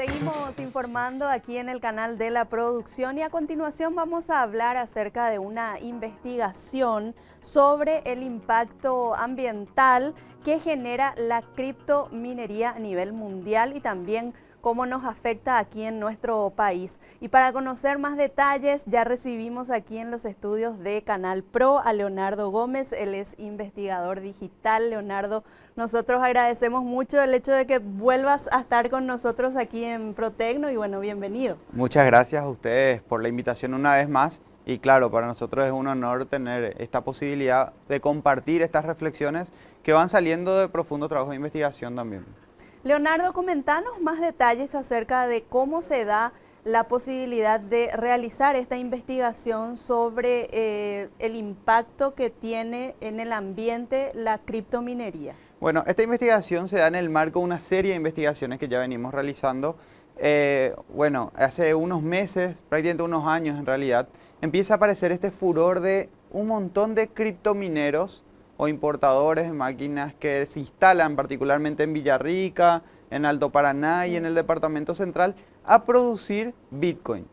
Seguimos informando aquí en el canal de la producción y a continuación vamos a hablar acerca de una investigación sobre el impacto ambiental que genera la criptominería a nivel mundial y también cómo nos afecta aquí en nuestro país. Y para conocer más detalles, ya recibimos aquí en los estudios de Canal Pro a Leonardo Gómez, él es investigador digital. Leonardo, nosotros agradecemos mucho el hecho de que vuelvas a estar con nosotros aquí en Protecno y bueno, bienvenido. Muchas gracias a ustedes por la invitación una vez más. Y claro, para nosotros es un honor tener esta posibilidad de compartir estas reflexiones que van saliendo de profundo trabajo de investigación también. Leonardo, comentanos más detalles acerca de cómo se da la posibilidad de realizar esta investigación sobre eh, el impacto que tiene en el ambiente la criptominería. Bueno, esta investigación se da en el marco de una serie de investigaciones que ya venimos realizando. Eh, bueno, hace unos meses, prácticamente unos años en realidad, empieza a aparecer este furor de un montón de criptomineros o importadores de máquinas que se instalan particularmente en Villarrica, en Alto Paraná y en el Departamento Central a producir Bitcoin.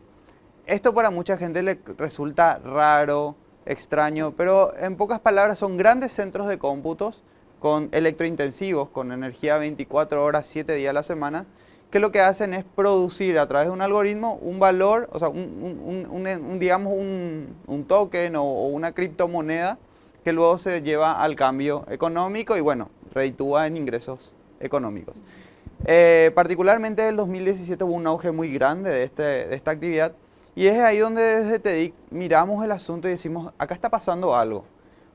Esto para mucha gente le resulta raro, extraño, pero en pocas palabras son grandes centros de cómputos con electrointensivos, con energía 24 horas, 7 días a la semana, que lo que hacen es producir a través de un algoritmo un valor, o sea, un, digamos un, token o una criptomoneda que luego se lleva al cambio económico y bueno, reditúa en ingresos económicos. Eh, particularmente en el 2017 hubo un auge muy grande de, este, de esta actividad y es ahí donde desde TEDIC miramos el asunto y decimos, acá está pasando algo,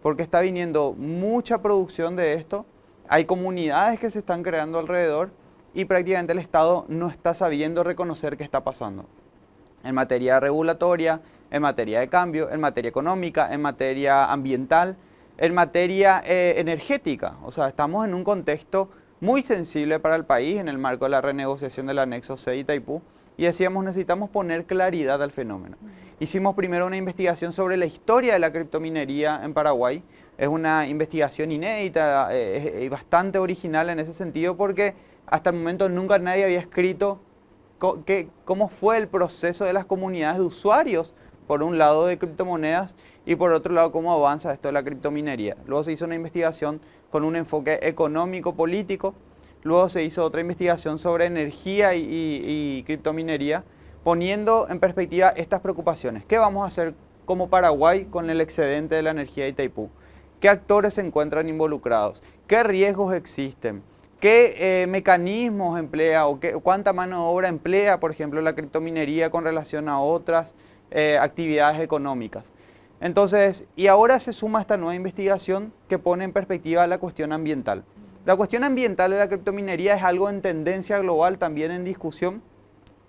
porque está viniendo mucha producción de esto, hay comunidades que se están creando alrededor y prácticamente el Estado no está sabiendo reconocer qué está pasando. En materia regulatoria, en materia de cambio, en materia económica, en materia ambiental, en materia eh, energética. O sea, estamos en un contexto muy sensible para el país en el marco de la renegociación del anexo C y Taipú y decíamos necesitamos poner claridad al fenómeno. Hicimos primero una investigación sobre la historia de la criptominería en Paraguay. Es una investigación inédita eh, y bastante original en ese sentido porque hasta el momento nunca nadie había escrito cómo fue el proceso de las comunidades de usuarios por un lado de criptomonedas y por otro lado cómo avanza esto de la criptominería. Luego se hizo una investigación con un enfoque económico-político, luego se hizo otra investigación sobre energía y, criptominería, poniendo en perspectiva estas preocupaciones. ¿Qué vamos a hacer como Paraguay con el excedente de la energía de Itaipú? ¿Qué actores se encuentran involucrados? ¿Qué riesgos existen? ¿Qué eh, mecanismos emplea o qué, cuánta mano de obra emplea, por ejemplo, la criptominería con relación a otras eh, actividades económicas. Entonces, y ahora se suma esta nueva investigación que pone en perspectiva la cuestión ambiental. La cuestión ambiental de la criptominería es algo en tendencia global, también en discusión.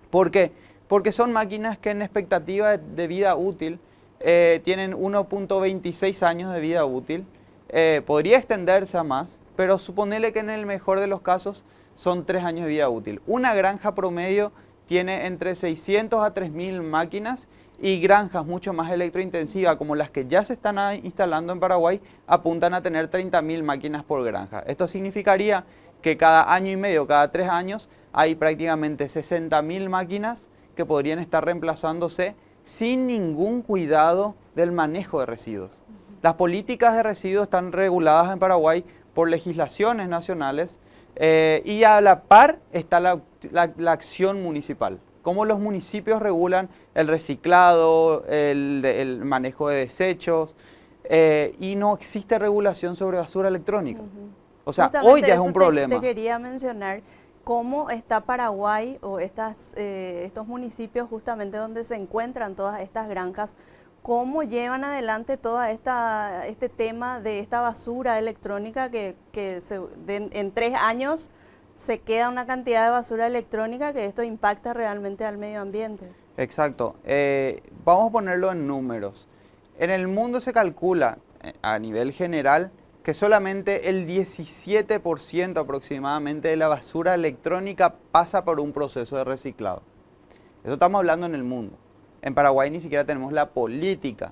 ¿Por qué? Porque son máquinas que en expectativa de vida útil eh, tienen 1.26 años de vida útil. Eh, podría extenderse a más, pero suponele que en el mejor de los casos son 3 años de vida útil. Una granja promedio tiene entre 600 a 3000 máquinas y granjas mucho más electrointensivas como las que ya se están instalando en Paraguay apuntan a tener 30.000 máquinas por granja. Esto significaría que cada año y medio, cada tres años, hay prácticamente 60.000 máquinas que podrían estar reemplazándose sin ningún cuidado del manejo de residuos. Las políticas de residuos están reguladas en Paraguay por legislaciones nacionales eh, y a la par está la acción municipal cómo los municipios regulan el reciclado, el, manejo de desechos, eh, y no existe regulación sobre basura electrónica. O sea, hoy ya es un problema. Te quería mencionar cómo está Paraguay o estas, eh, estos municipios justamente donde se encuentran todas estas granjas, cómo llevan adelante todo esta, este tema de esta basura electrónica que, en tres años se queda una cantidad de basura electrónica que esto impacta realmente al medio ambiente. Exacto. Eh, vamos a ponerlo en números. En el mundo se calcula eh, a nivel general que solamente el 17% aproximadamente de la basura electrónica pasa por un proceso de reciclado. Eso estamos hablando en el mundo. En Paraguay ni siquiera tenemos la política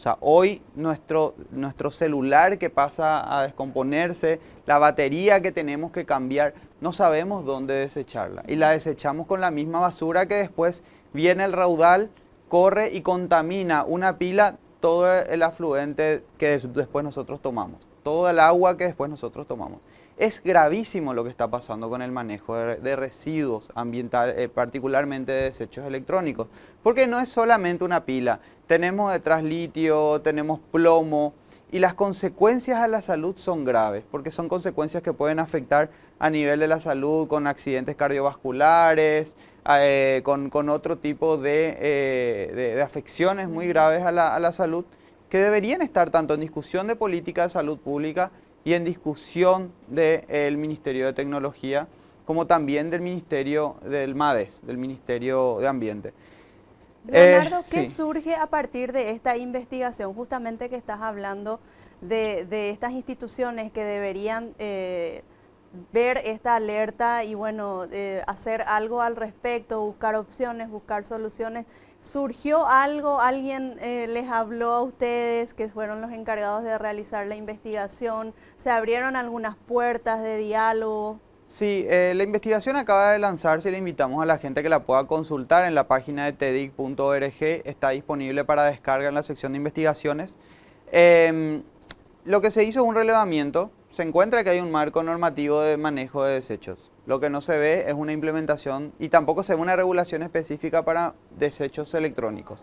o sea, hoy nuestro, nuestro celular que pasa a descomponerse, la batería que tenemos que cambiar, no sabemos dónde desecharla y la desechamos con la misma basura que después viene el raudal, corre y contamina una pila todo el afluente que después nosotros tomamos, todo el agua que después nosotros tomamos. Es gravísimo lo que está pasando con el manejo de, residuos ambientales, eh, particularmente de desechos electrónicos, porque no es solamente una pila, tenemos detrás litio, tenemos plomo, y las consecuencias a la salud son graves, porque son consecuencias que pueden afectar a nivel de la salud con accidentes cardiovasculares, eh, con, otro tipo eh, de, de, afecciones muy graves a la, a la salud, que deberían estar tanto en discusión de política de salud pública y en discusión del Ministerio de Tecnología, como también del Ministerio del MADES, del Ministerio de Ambiente. Leonardo, eh, ¿qué surge a partir de esta investigación? Justamente que estás hablando de, estas instituciones que deberían eh, ver esta alerta y bueno, eh, hacer algo al respecto, buscar opciones, buscar soluciones. ¿Surgió algo? ¿Alguien eh, les habló a ustedes que fueron los encargados de realizar la investigación? ¿Se abrieron algunas puertas de diálogo? Sí, eh, la investigación acaba de lanzarse y le invitamos a la gente que la pueda consultar en la página de tedic.org. Está disponible para descarga en la sección de investigaciones. Lo que se hizo es un relevamiento. Se encuentra que hay un marco normativo de manejo de desechos lo que no se ve es una implementación y tampoco se ve una regulación específica para desechos electrónicos.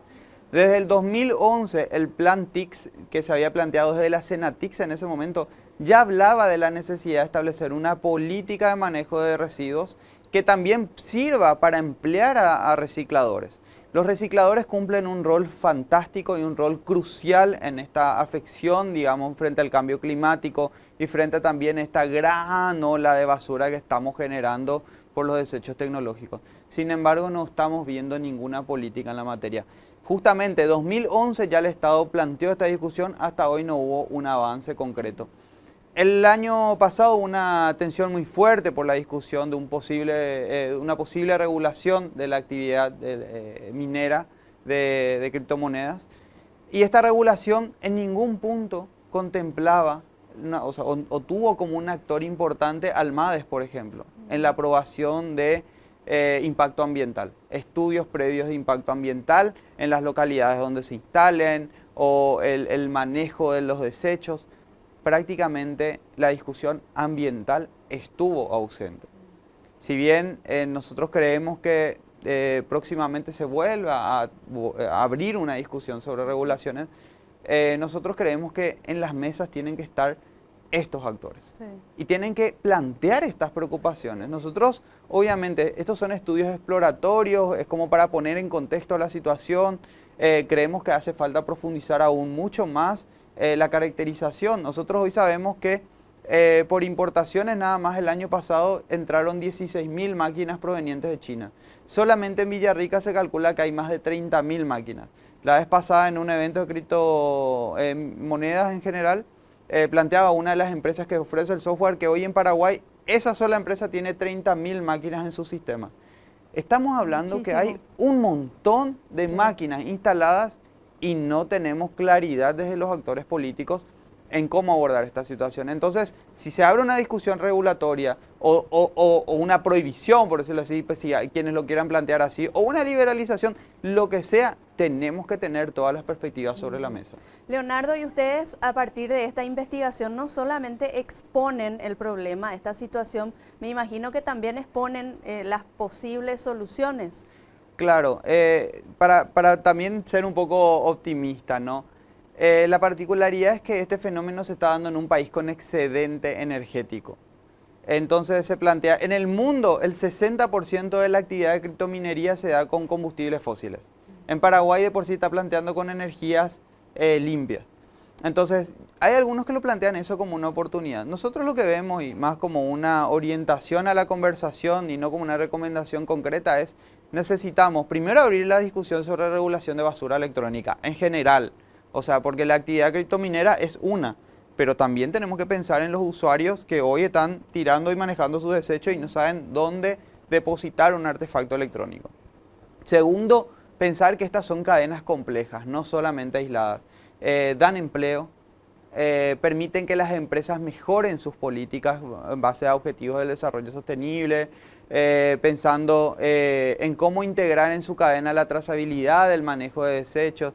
Desde el 2011, el plan TICS que se había planteado desde la Senatix en ese momento ya hablaba de la necesidad de establecer una política de manejo de residuos que también sirva para emplear a recicladores. Los recicladores cumplen un rol fantástico y un rol crucial en esta afección, digamos, frente al cambio climático y frente también a esta gran ola de basura que estamos generando por los desechos tecnológicos. Sin embargo, no estamos viendo ninguna política en la materia. Justamente 2011 ya el Estado planteó esta discusión, hasta hoy no hubo un avance concreto. El año pasado hubo una tensión muy fuerte por la discusión de un posible, eh, una posible regulación de la actividad eh, minera de, criptomonedas. Y esta regulación en ningún punto contemplaba o, tuvo como un actor importante al MADES, por ejemplo, en la aprobación de eh, impacto ambiental, estudios previos de impacto ambiental en las localidades donde se instalen o el manejo de los desechos prácticamente la discusión ambiental estuvo ausente. Si bien eh, nosotros creemos que eh, próximamente se vuelva a, abrir una discusión sobre regulaciones, eh, nosotros creemos que en las mesas tienen que estar estos actores y tienen que plantear estas preocupaciones. Nosotros, obviamente, estos son estudios exploratorios, es como para poner en contexto la situación, creemos que hace falta profundizar aún mucho más eh, la caracterización. Nosotros hoy sabemos que eh, por importaciones nada más el año pasado entraron 16.000 máquinas provenientes de China. Solamente en Villarrica se calcula que hay más de 30.000 máquinas. La vez pasada en un evento de criptomonedas en general, eh, planteaba una de las empresas que ofrece el software que hoy en Paraguay, esa sola empresa tiene 30.000 máquinas en su sistema. Estamos hablando que hay un montón de máquinas instaladas y no tenemos claridad desde los actores políticos en cómo abordar esta situación. Entonces, si se abre una discusión regulatoria o, una prohibición, por decirlo así, pues si hay quienes lo quieran plantear así, o una liberalización, lo que sea, tenemos que tener todas las perspectivas sobre la mesa. Leonardo, y ustedes a partir de esta investigación no solamente exponen el problema, esta situación, me imagino que también exponen eh, las posibles soluciones. Claro, eh, para, también ser un poco optimista, ¿no? Eh, la particularidad es que este fenómeno se está dando en un país con excedente energético. Entonces se plantea, en el mundo el 60% de la actividad de criptominería se da con combustibles fósiles. En Paraguay de por sí está planteando con energías eh, limpias. Entonces, hay algunos que lo plantean eso como una oportunidad. Nosotros lo que vemos, y más como una orientación a la conversación y no como una recomendación concreta, es necesitamos primero abrir la discusión sobre regulación de basura electrónica en general. O sea, porque la actividad criptominera es una, pero también tenemos que pensar en los usuarios que hoy están tirando y manejando sus desechos y no saben dónde depositar un artefacto electrónico. Segundo, pensar que estas son cadenas complejas, no solamente aisladas. Eh, dan empleo, eh, permiten que las empresas mejoren sus políticas en base a objetivos del desarrollo sostenible, eh, pensando eh, en cómo integrar en su cadena la trazabilidad del manejo de desechos.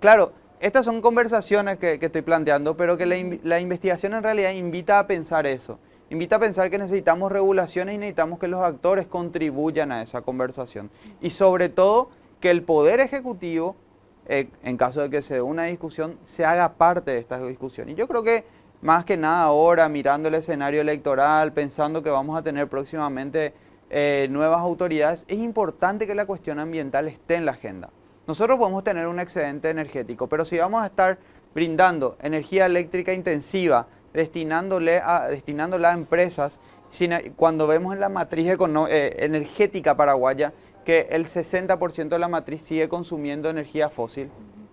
Claro, estas son conversaciones que, estoy planteando, pero que la, investigación en realidad invita a pensar eso. Invita a pensar que necesitamos regulaciones y necesitamos que los actores contribuyan a esa conversación. Y sobre todo, que el Poder Ejecutivo, eh, en caso de que se dé una discusión, se haga parte de esta discusión. Y yo creo que más que nada ahora, mirando el escenario electoral, pensando que vamos a tener próximamente eh, nuevas autoridades, es importante que la cuestión ambiental esté en la agenda. Nosotros podemos tener un excedente energético, pero si vamos a estar brindando energía eléctrica intensiva, destinándole a, destinándola a empresas, cuando vemos en la matriz eh, energética paraguaya que el 60% de la matriz sigue consumiendo energía fósil,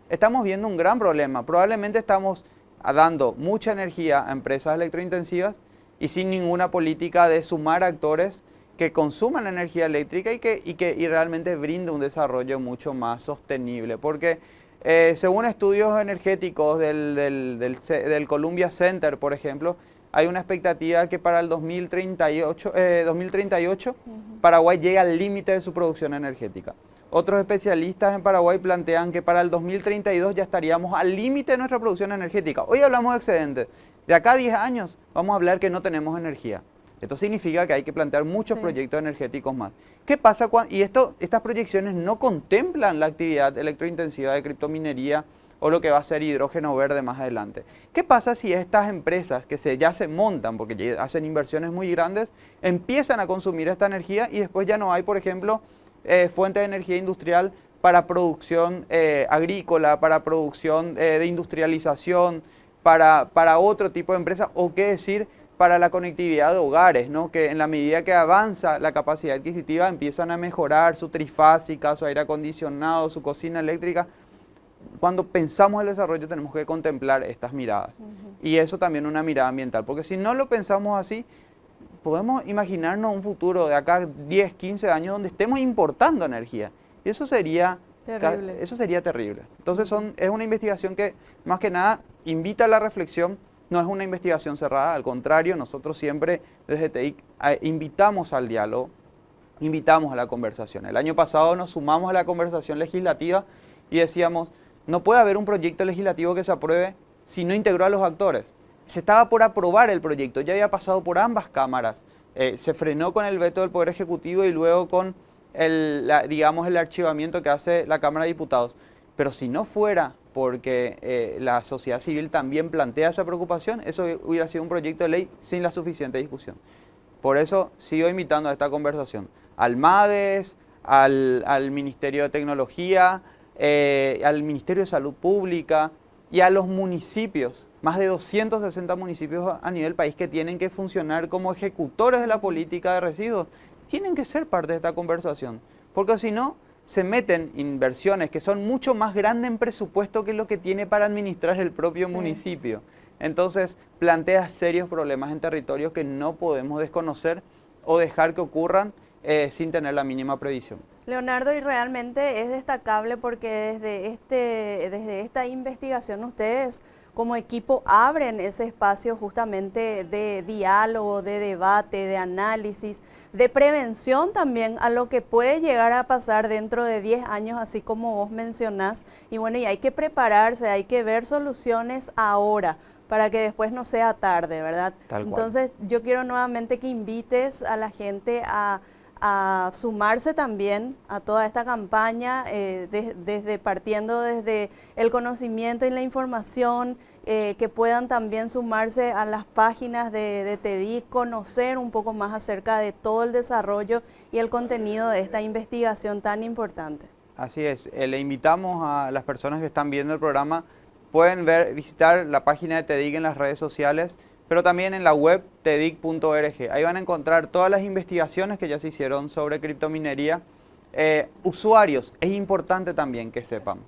estamos viendo un gran problema. Probablemente estamos dando mucha energía a empresas electrointensivas y sin ninguna política de sumar actores que consuman energía eléctrica y que, y que y realmente brinde un desarrollo mucho más sostenible. Porque eh, según estudios energéticos del, del, del, Columbia Center, por ejemplo, hay una expectativa que para el 2038, 2038 eh, Paraguay llega al límite de su producción energética. Otros especialistas en Paraguay plantean que para el 2032 ya estaríamos al límite de nuestra producción energética. Hoy hablamos de excedentes. De acá a 10 años vamos a hablar que no tenemos energía. Esto significa que hay que plantear muchos proyectos energéticos más. ¿Qué pasa cuando, y esto, estas proyecciones no contemplan la actividad electrointensiva de criptominería o lo que va a ser hidrógeno verde más adelante? ¿Qué pasa si estas empresas que se, ya se montan, porque ya hacen inversiones muy grandes, empiezan a consumir esta energía y después ya no hay, por ejemplo, eh, fuente de energía industrial para producción eh, agrícola, para producción eh, de industrialización, para, para otro tipo de empresas, o qué decir, para la conectividad de hogares, ¿no? que en la medida que avanza la capacidad adquisitiva empiezan a mejorar su trifásica, su aire acondicionado, su cocina eléctrica. Cuando pensamos el desarrollo tenemos que contemplar estas miradas. Y eso también una mirada ambiental, porque si no lo pensamos así, podemos imaginarnos un futuro de acá 10, 15 años donde estemos importando energía. Y eso sería terrible. Eso sería terrible. Entonces son, es una investigación que más que nada invita a la reflexión, no es una investigación cerrada, al contrario, nosotros siempre desde TEIC invitamos al diálogo, invitamos a la conversación. El año pasado nos sumamos a la conversación legislativa y decíamos, no puede haber un proyecto legislativo que se apruebe si no integró a los actores. Se estaba por aprobar el proyecto, ya había pasado por ambas cámaras. Eh, se frenó con el veto del Poder Ejecutivo y luego con el, digamos, el archivamiento que hace la Cámara de Diputados. Pero si no fuera porque eh, la sociedad civil también plantea esa preocupación, eso hubiera sido un proyecto de ley sin la suficiente discusión. Por eso sigo invitando a esta conversación al MADES, al, Ministerio de Tecnología, eh, al Ministerio de Salud Pública y a los municipios, más de 260 municipios a nivel país que tienen que funcionar como ejecutores de la política de residuos, tienen que ser parte de esta conversación, porque si no, se meten inversiones que son mucho más grandes en presupuesto que lo que tiene para administrar el propio municipio. Entonces plantea serios problemas en territorios que no podemos desconocer o dejar que ocurran eh, sin tener la mínima previsión. Leonardo, y realmente es destacable porque desde, este, desde esta investigación ustedes como equipo abren ese espacio justamente de diálogo, de debate, de análisis, de prevención también a lo que puede llegar a pasar dentro de 10 años, así como vos mencionás. Y bueno, y hay que prepararse, hay que ver soluciones ahora para que después no sea tarde, ¿verdad? Entonces yo quiero nuevamente que invites a la gente a, sumarse también a toda esta campaña, eh, desde partiendo desde el conocimiento y la información, eh, que puedan también sumarse a las páginas de, de TEDIC, conocer un poco más acerca de todo el desarrollo y el contenido de esta investigación tan importante. Así es, eh, le invitamos a las personas que están viendo el programa, pueden ver, visitar la página de TEDIC en las redes sociales, pero también en la web tedic.org. Ahí van a encontrar todas las investigaciones que ya se hicieron sobre criptominería. Eh, usuarios, es importante también que sepan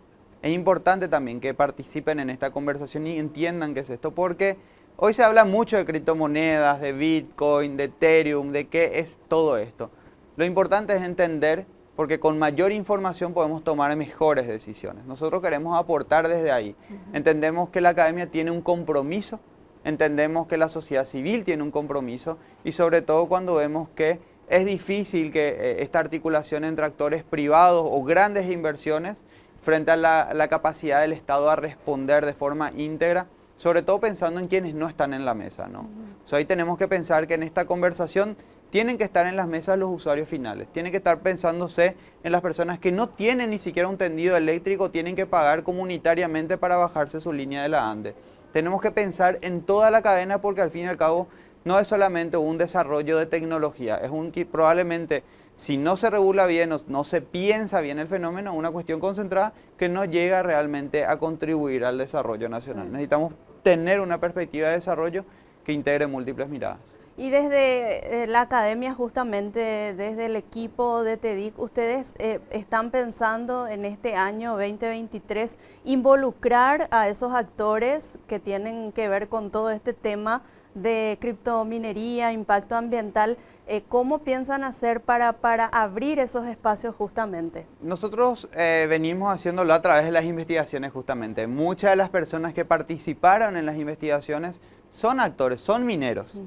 es importante también que participen en esta conversación y entiendan qué es esto, porque hoy se habla mucho de criptomonedas, de Bitcoin, de Ethereum, de qué es todo esto. Lo importante es entender porque con mayor información podemos tomar mejores decisiones. Nosotros queremos aportar desde ahí. Entendemos que la academia tiene un compromiso, entendemos que la sociedad civil tiene un compromiso y sobre todo cuando vemos que es difícil que eh, esta articulación entre actores privados o grandes inversiones frente a la, capacidad del Estado a responder de forma íntegra, sobre todo pensando en quienes no están en la mesa. ¿no? ahí tenemos que pensar que en esta conversación tienen que estar en las mesas los usuarios finales, tienen que estar pensándose en las personas que no tienen ni siquiera un tendido eléctrico, tienen que pagar comunitariamente para bajarse su línea de la ANDE. Tenemos que pensar en toda la cadena porque al fin y al cabo no es solamente un desarrollo de tecnología, es un probablemente si no se regula bien o no se piensa bien el fenómeno, una cuestión concentrada que no llega realmente a contribuir al desarrollo nacional. Necesitamos tener una perspectiva de desarrollo que integre múltiples miradas. Y desde eh, la academia, justamente desde el equipo de TEDIC, ustedes eh, están pensando en este año 2023 involucrar a esos actores que tienen que ver con todo este tema de criptominería, impacto ambiental. Eh, ¿Cómo piensan hacer para, para abrir esos espacios justamente? Nosotros venimos haciéndolo a través de las investigaciones justamente. Muchas de las personas que participaron en las investigaciones son actores, son mineros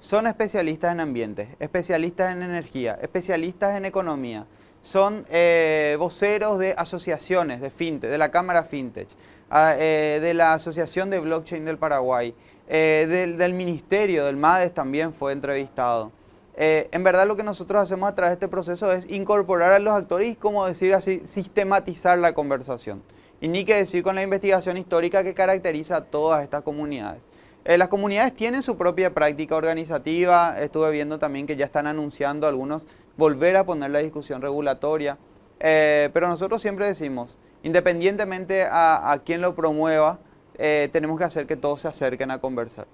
son especialistas en ambiente, especialistas en energía, especialistas en economía, son eh, voceros de asociaciones de fintech, de la Cámara Fintech, ah, eh, de la Asociación de Blockchain del Paraguay, eh, del, del, Ministerio, del MADES también fue entrevistado. en verdad lo que nosotros hacemos a través de este proceso es incorporar a los actores y, como decir así, sistematizar la conversación. Y ni que decir con la investigación histórica que caracteriza a todas estas comunidades. Eh, las comunidades tienen su propia práctica organizativa, estuve viendo también que ya están anunciando algunos volver a poner la discusión regulatoria, eh, pero nosotros siempre decimos, independientemente a, quien lo promueva, eh, tenemos que hacer que todos se acerquen a conversar.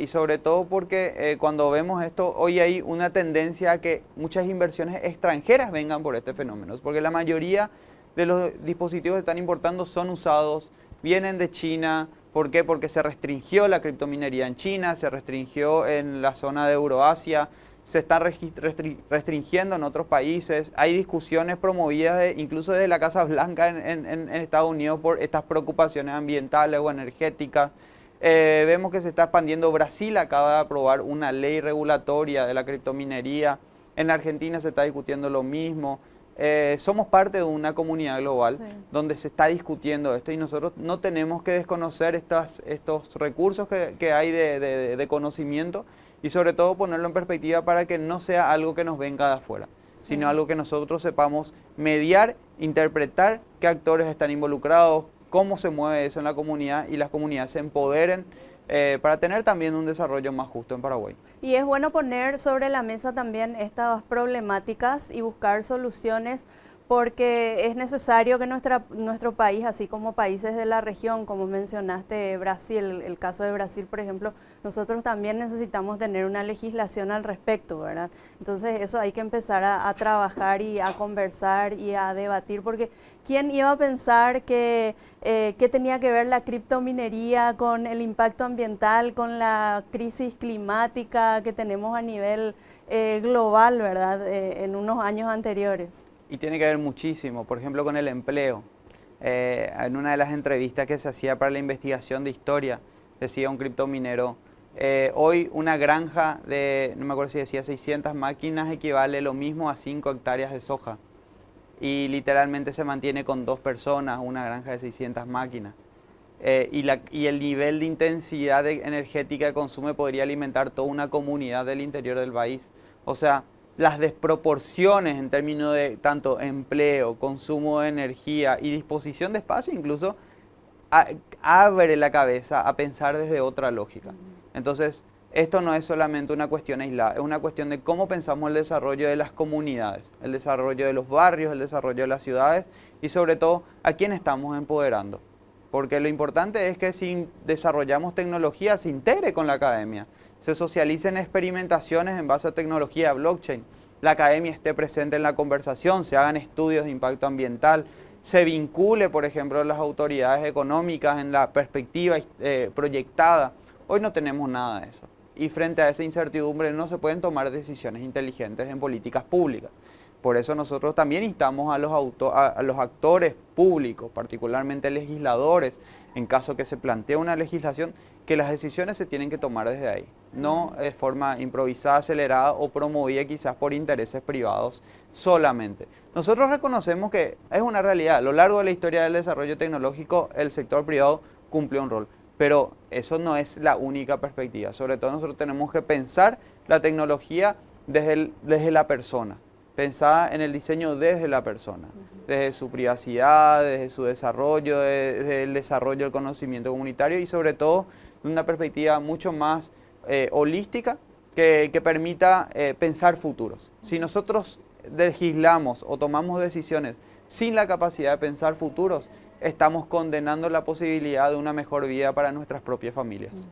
y sobre todo porque cuando vemos esto, hoy hay una tendencia a que muchas inversiones extranjeras vengan por este fenómeno, porque la mayoría de los dispositivos que están importando son usados, vienen de China, ¿Por qué? Porque se restringió la criptominería en China, se restringió en la zona de Euroasia, se está restringiendo en otros países. Hay discusiones promovidas incluso desde la Casa Blanca en, Estados Unidos por estas preocupaciones ambientales o energéticas. Eh, vemos que se está expandiendo. Brasil acaba de aprobar una ley regulatoria de la criptominería. En Argentina se está discutiendo lo mismo. Eh, somos parte de una comunidad global donde se está discutiendo esto y nosotros no tenemos que desconocer estas, estos recursos que, hay de, conocimiento y sobre todo ponerlo en perspectiva para que no sea algo que nos venga de afuera, sino algo que nosotros sepamos mediar, interpretar qué actores están involucrados, cómo se mueve eso en la comunidad y las comunidades se empoderen eh, para tener también un desarrollo más justo en Paraguay. Y es bueno poner sobre la mesa también estas problemáticas y buscar soluciones porque es necesario que nuestra, nuestro país, así como países de la región, como mencionaste Brasil, el caso de Brasil, por ejemplo, nosotros también necesitamos tener una legislación al respecto, ¿verdad? Entonces eso hay que empezar a, trabajar y a conversar y a debatir, porque ¿quién iba a pensar que, eh, que tenía que ver la criptominería con el impacto ambiental, con la crisis climática que tenemos a nivel eh, global, ¿verdad? Eh, en unos años anteriores y tiene que ver muchísimo, por ejemplo, con el empleo. Eh, en una de las entrevistas que se hacía para la investigación de historia, decía un criptominero, eh, hoy una granja de, no me acuerdo si decía 600 máquinas, equivale lo mismo a 5 hectáreas de soja. Y literalmente se mantiene con dos personas, una granja de 600 máquinas. Eh, y, la, y, el nivel de intensidad energética que consume podría alimentar toda una comunidad del interior del país. O sea, las desproporciones en términos de tanto empleo, consumo de energía y disposición de espacio incluso abre la cabeza a pensar desde otra lógica. Entonces, esto no es solamente una cuestión aislada, es una cuestión de cómo pensamos el desarrollo de las comunidades, el desarrollo de los barrios, el desarrollo de las ciudades y sobre todo a quién estamos empoderando. Porque lo importante es que si desarrollamos tecnología se integre con la academia se socialicen experimentaciones en base a tecnología blockchain, la academia esté presente en la conversación, se hagan estudios de impacto ambiental, se vincule, por ejemplo, las autoridades económicas en la perspectiva eh, proyectada. Hoy no tenemos nada de eso. Y frente a esa incertidumbre no se pueden tomar decisiones inteligentes en políticas públicas. Por eso nosotros también instamos a los, a los actores públicos, particularmente legisladores, en caso que se plantee una legislación, que las decisiones se tienen que tomar desde ahí, no de forma improvisada, acelerada o promovida quizás por intereses privados solamente. Nosotros reconocemos que es una realidad, a lo largo de la historia del desarrollo tecnológico el sector privado cumplió un rol, pero eso no es la única perspectiva, sobre todo nosotros tenemos que pensar la tecnología desde, desde la persona, pensada en el diseño desde la persona, desde su privacidad, desde su desarrollo, desde el desarrollo del conocimiento comunitario y sobre todo una perspectiva mucho más eh, holística que, permita eh, pensar futuros. Si nosotros legislamos o tomamos decisiones sin la capacidad de pensar futuros, estamos condenando la posibilidad de una mejor vida para nuestras propias familias.